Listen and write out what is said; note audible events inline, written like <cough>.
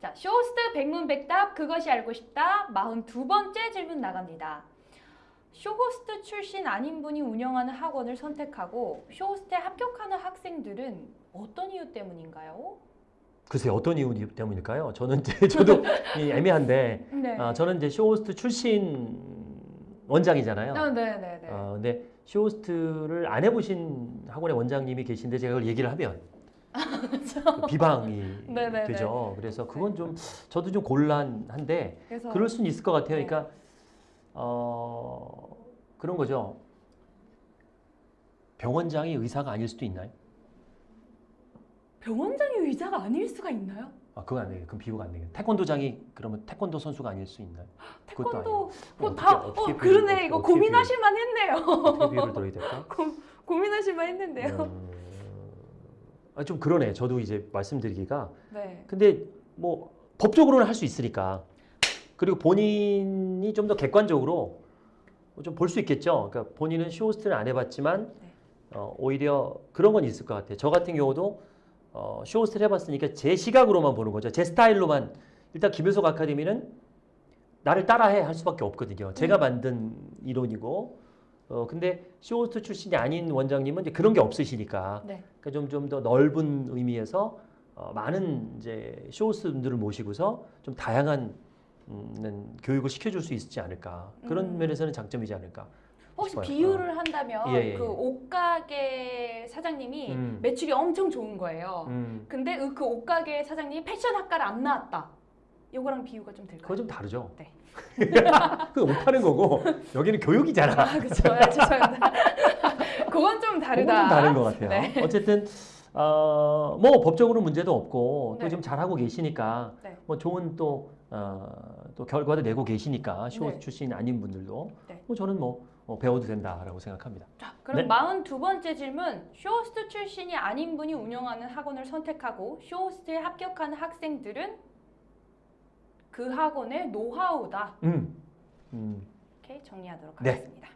자, 쇼호스트 백문백답 그것이 알고 싶다 42번째 질문 나갑니다. 쇼호스트 출신 아닌 분이 운영하는 학원을 선택하고 쇼호스트에 합격하는 학생들은 어떤 이유 때문인가요? 글쎄 어떤 이유 때문일까요? 저는 이제 <laughs> 저도 이 애매한데 네. 아, 저는 이제 쇼호스트 출신 원장이잖아요. 아, 네, 네, 네. 어, 근데 쇼호스트를 안 해보신 학원의 원장님이 계신데 제가 그걸 얘기를 하면 그 비방이 네네네. <laughs> 되죠. 그래서 그건 좀 저도 좀 곤란한데 그래서 그럴 수는 있을 것 같아요. 네. 그러니까 어, 그런 거죠. 병원장이 의사가 아닐 수도 있나요? 병원장이 의자가 아닐 수가 있나요? 아, 그건 안 되겠. 그럼 비유가 안 되겠. 태권도장이 그러면 태권도 선수가 아닐 수 있나요? 태권도 그럼 뭐 다, 어, 어떻게 그러네. 이거 고민하실만 했네요. 비유를 들어야 될까? 고, 고민하실만 했는데요. 음, 아, 좀 그러네. 저도 이제 말씀드리기가. 네. 근데 뭐 법적으로는 할 수 있으니까. 그리고 본인이 좀 더 객관적으로 좀 볼 수 있겠죠. 그러니까 본인은 쇼호스트를 안 해봤지만 네. 어, 오히려 그런 건 있을 것 같아요. 저 같은 경우도 어, 쇼호스트를 해봤으니까 제 시각으로만 보는 거죠. 제 스타일로만 일단 김효석 아카데미는 나를 따라해 할 수밖에 없거든요. 제가 음. 만든 이론이고 어, 근데 쇼호스트 출신이 아닌 원장님은 이제 그런 게 없으시니까 네. 그러니까 좀 좀 더 넓은 의미에서 어, 많은 이제 쇼호스 분들을 모시고서 좀 다양한 음, 교육을 시켜줄 수 있지 않을까 그런 음. 면에서는 장점이지 않을까. 혹시 싶어요. 비유를 한다면 예, 예, 그 예. 옷가게 사장님이 음. 매출이 엄청 좋은 거예요. 음, 근데 그- 그 옷가게 사장님이 패션 학과를 안 나왔다. 요거랑 비유가 좀 될까요? 그거 좀 다르죠. 네. <laughs> 그 옷 파는 거고 여기는 교육이잖아. 아, 그렇죠. 아, 죄송합니다. <laughs> 그건 좀 다르다. 그건 좀 다른 것 같아요. 네. 어쨌든 어, 뭐 법적으로 문제도 없고 네. 또 좀 잘하고 계시니까 네. 뭐 좋은 또, 어, 또 결과도 내고 계시니까 쇼 네. 출신 아닌 분들도 네. 뭐 저는 뭐 어, 배워도 된다라고 생각합니다. 자, 그럼 네. 42번째 질문. 쇼호스트 출신이 아닌 분이 운영하는 학원을 선택하고 쇼호스트에 합격한 학생들은 그 학원의 노하우다. 음, 음. 이렇게 정리하도록 네. 하겠습니다.